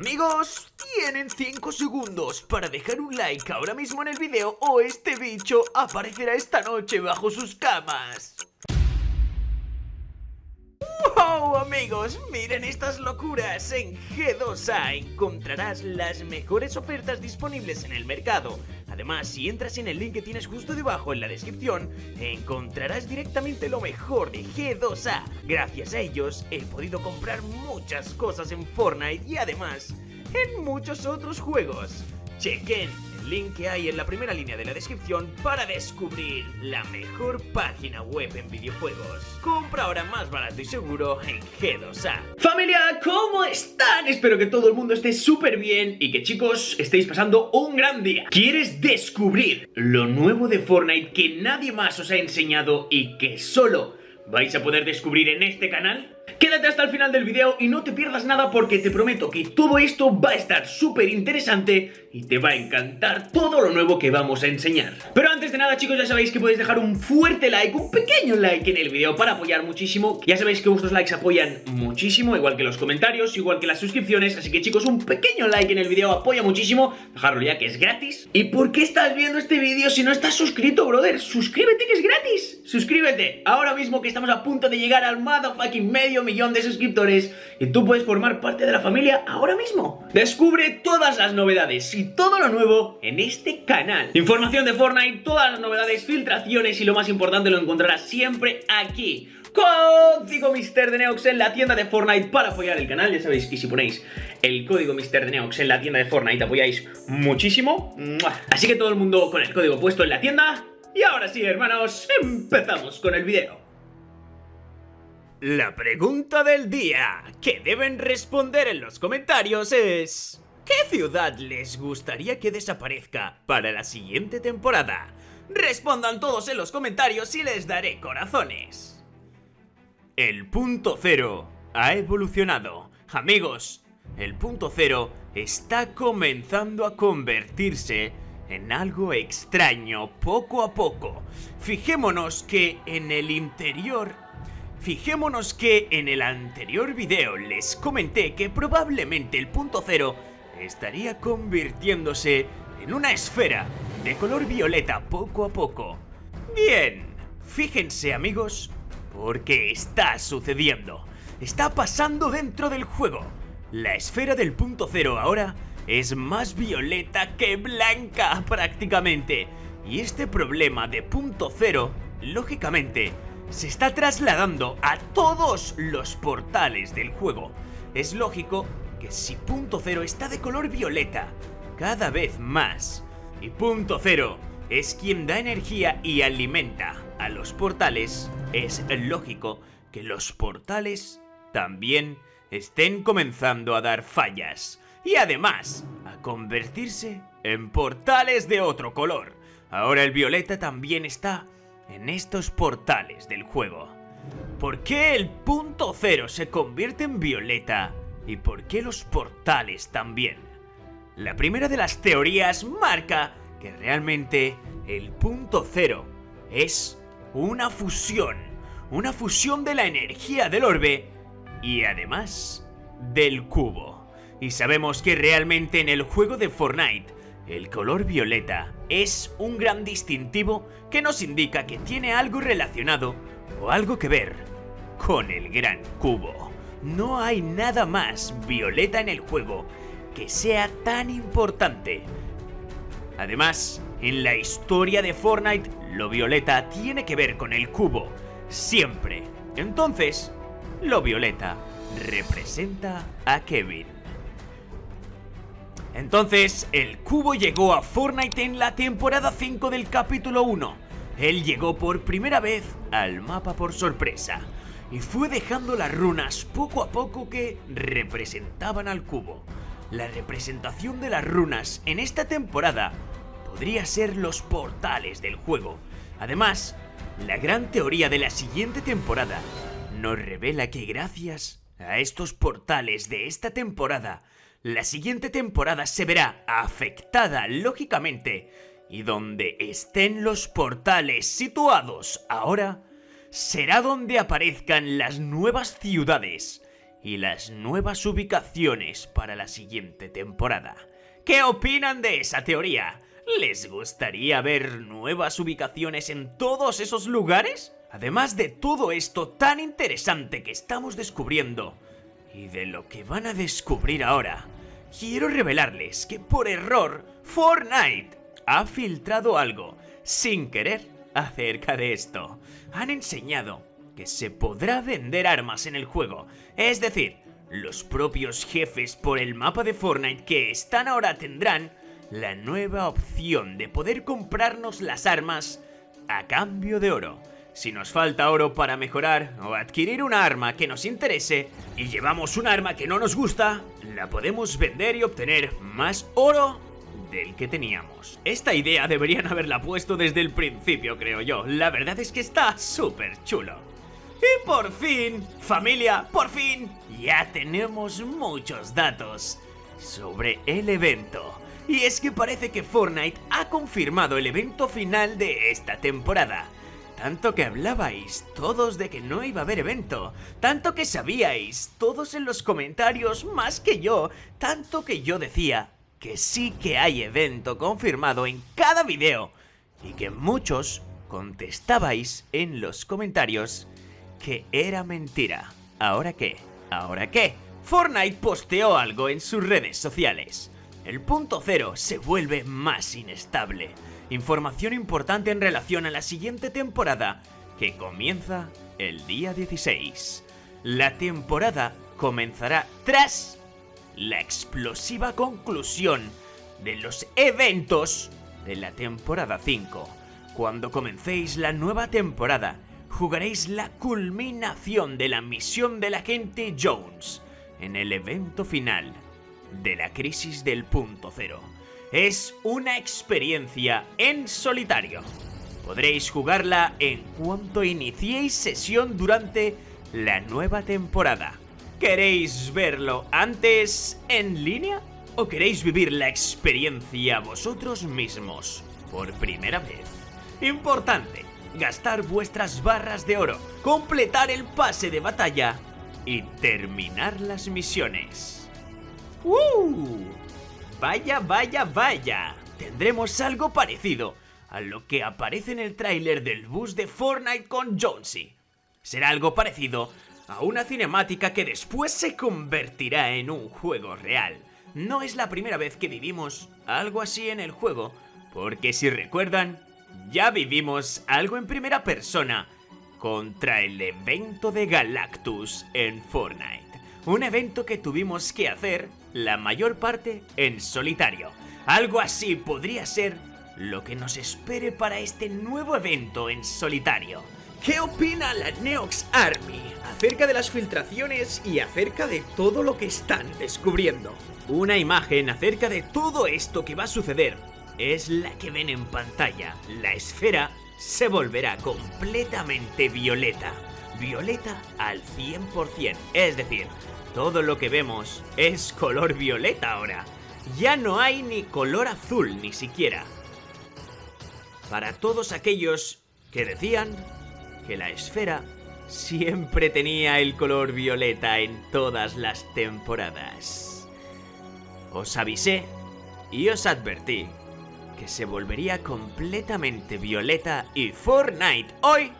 Amigos, tienen 5 segundos para dejar un like ahora mismo en el video o este bicho aparecerá esta noche bajo sus camas. ¡Wow, amigos! Miren estas locuras. En G2A encontrarás las mejores ofertas disponibles en el mercado. Además, si entras en el link que tienes justo debajo en la descripción, encontrarás directamente lo mejor de G2A. Gracias a ellos he podido comprar muchas cosas en Fortnite y además en muchos otros juegos. Chequen link que hay en la primera línea de la descripción para descubrir la mejor página web en videojuegos. Compra ahora más barato y seguro en G2A. Familia, ¿cómo están? Espero que todo el mundo esté súper bien y que chicos estéis pasando un gran día. ¿Quieres descubrir lo nuevo de Fortnite que nadie más os ha enseñado y que solo vais a poder descubrir en este canal? Quédate hasta el final del video y no te pierdas nada porque te prometo que todo esto va a estar súper interesante y te va a encantar todo lo nuevo que vamos a enseñar. Pero antes de nada chicos ya sabéis que podéis dejar un fuerte like, un pequeño like en el video para apoyar muchísimo. Ya sabéis que vuestros likes apoyan muchísimo, igual que los comentarios, igual que las suscripciones, así que chicos un pequeño like en el video apoya muchísimo, dejarlo ya que es gratis. ¿Y por qué estás viendo este vídeo si no estás suscrito, brother? Suscríbete que es gratis. Suscríbete, ahora mismo que estamos a punto de llegar al motherfucking medio millón de suscriptores y tú puedes formar parte de la familia ahora mismo. Descubre todas las novedades y todo lo nuevo en este canal. Información de Fortnite, todas las novedades, filtraciones y lo más importante lo encontrarás siempre aquí. Código Mister de Neox en la tienda de Fortnite para apoyar el canal. Ya sabéis que si ponéis el código Mister de Neox en la tienda de Fortnite apoyáis muchísimo. Así que todo el mundo con el código puesto en la tienda. Y ahora sí, hermanos, empezamos con el video. La pregunta del día que deben responder en los comentarios es... ¿Qué ciudad les gustaría que desaparezca para la siguiente temporada? Respondan todos en los comentarios y les daré corazones. El punto cero ha evolucionado. Amigos, el punto cero está comenzando a convertirse en algo extraño poco a poco. Fijémonos que en el interior Fijémonos que en el anterior video les comenté que probablemente el punto cero estaría convirtiéndose en una esfera de color violeta poco a poco. Bien, fíjense amigos, porque está sucediendo. Está pasando dentro del juego. La esfera del punto cero ahora es más violeta que blanca prácticamente. Y este problema de punto cero, lógicamente, se está trasladando a todos los portales del juego. Es lógico que si punto cero está de color violeta cada vez más y punto cero es quien da energía y alimenta a los portales, es lógico que los portales también estén comenzando a dar fallas y además a convertirse en portales de otro color. Ahora el violeta también está en estos portales del juego. ¿Por qué el punto cero se convierte en violeta? ¿Y por qué los portales también? La primera de las teorías marca que realmente el punto cero es una fusión. Una fusión de la energía del orbe y además del cubo. Y sabemos que realmente en el juego de Fortnite el color violeta es un gran distintivo que nos indica que tiene algo relacionado o algo que ver con el gran cubo. No hay nada más violeta en el juego que sea tan importante. Además, en la historia de Fortnite, lo violeta tiene que ver con el cubo, siempre. Entonces, lo violeta representa a Kevin. Entonces, el cubo llegó a Fortnite en la temporada 5 del capítulo 1. Él llegó por primera vez al mapa por sorpresa y fue dejando las runas poco a poco que representaban al cubo. La representación de las runas en esta temporada podría ser los portales del juego. Además, la gran teoría de la siguiente temporada nos revela que gracias a estos portales de esta temporada la siguiente temporada se verá afectada lógicamente y donde estén los portales situados ahora será donde aparezcan las nuevas ciudades y las nuevas ubicaciones para la siguiente temporada. ¿Qué opinan de esa teoría? ¿Les gustaría ver nuevas ubicaciones en todos esos lugares? Además de todo esto tan interesante que estamos descubriendo, y de lo que van a descubrir ahora, quiero revelarles que por error Fortnite ha filtrado algo, sin querer, acerca de esto. Han enseñado que se podrá vender armas en el juego, es decir, los propios jefes por el mapa de Fortnite que están ahora tendrán la nueva opción de poder comprarnos las armas a cambio de oro. Si nos falta oro para mejorar o adquirir una arma que nos interese y llevamos un arma que no nos gusta, la podemos vender y obtener más oro del que teníamos. Esta idea deberían haberla puesto desde el principio, creo yo. La verdad es que está súper chulo. Y por fin, familia, por fin, ya tenemos muchos datos sobre el evento. Y es que parece que Fortnite ha confirmado el evento final de esta temporada. Tanto que hablabais todos de que no iba a haber evento, tanto que sabíais todos en los comentarios más que yo, tanto que yo decía que sí que hay evento confirmado en cada video y que muchos contestabais en los comentarios que era mentira. ¿Ahora qué? ¿Ahora qué? Fortnite posteó algo en sus redes sociales. El punto cero se vuelve más inestable. Información importante en relación a la siguiente temporada, que comienza el día 16. La temporada comenzará tras la explosiva conclusión de los eventos de la temporada 5. Cuando comencéis la nueva temporada, jugaréis la culminación de la misión del agente Jones en el evento final de la crisis del punto cero. Es una experiencia en solitario. Podréis jugarla en cuanto iniciéis sesión durante la nueva temporada. ¿Queréis verlo antes en línea? ¿O queréis vivir la experiencia vosotros mismos por primera vez? Importante, gastar vuestras barras de oro, completar el pase de batalla y terminar las misiones. ¡Uh! Vaya, vaya, vaya. Tendremos algo parecido a lo que aparece en el tráiler del bus de Fortnite con Jonesy. Será algo parecido a una cinemática que después se convertirá en un juego real. No es la primera vez que vivimos algo así en el juego, porque si recuerdan, ya vivimos algo en primera persona contra el evento de Galactus en Fortnite. Un evento que tuvimos que hacer la mayor parte en solitario. Algo así podría ser lo que nos espere para este nuevo evento en solitario. ¿Qué opina la Neox Army acerca de las filtraciones y acerca de todo lo que están descubriendo? Una imagen acerca de todo esto que va a suceder es la que ven en pantalla. La esfera se volverá completamente violeta. Violeta al 100%. Es decir, todo lo que vemos es color violeta ahora. Ya no hay ni color azul ni siquiera. Para todos aquellos que decían que la esfera siempre tenía el color violeta en todas las temporadas. Os avisé y os advertí que se volvería completamente violeta y Fortnite hoy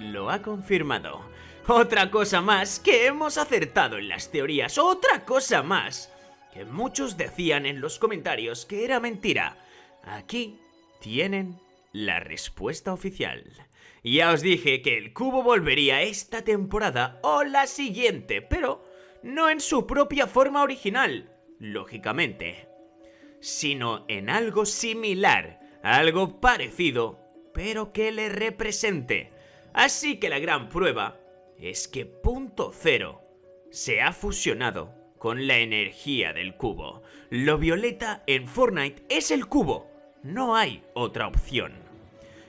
lo ha confirmado. Otra cosa más que hemos acertado en las teorías, otra cosa más que muchos decían en los comentarios que era mentira. Aquí tienen la respuesta oficial. Ya os dije que el cubo volvería esta temporada o la siguiente, pero no en su propia forma original, lógicamente, sino en algo similar, algo parecido, pero que le represente. Así que la gran prueba es que Punto Cero se ha fusionado con la energía del cubo. Lo violeta en Fortnite es el cubo, no hay otra opción.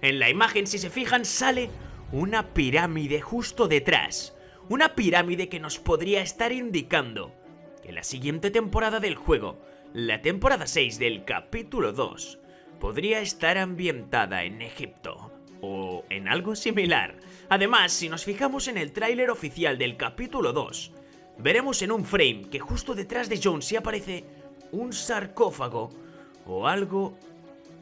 En la imagen, si se fijan, sale una pirámide justo detrás. Una pirámide que nos podría estar indicando que la siguiente temporada del juego, la temporada 6 del capítulo 2, podría estar ambientada en Egipto o en algo similar. Además, si nos fijamos en el tráiler oficial del capítulo 2, veremos en un frame que justo detrás de Jonesy aparece un sarcófago o algo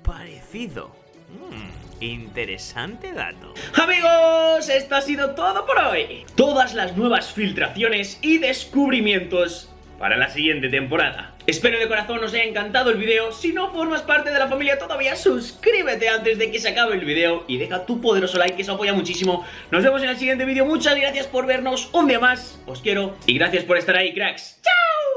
parecido. Mm, interesante dato. Amigos, esto ha sido todo por hoy. Todas las nuevas filtraciones y descubrimientos para la siguiente temporada. Espero de corazón os haya encantado el video. Si no formas parte de la familia todavía, suscríbete antes de que se acabe el video y deja tu poderoso like que eso apoya muchísimo. Nos vemos en el siguiente vídeo. Muchas gracias por vernos un día más. Os quiero y gracias por estar ahí, cracks. ¡Chao!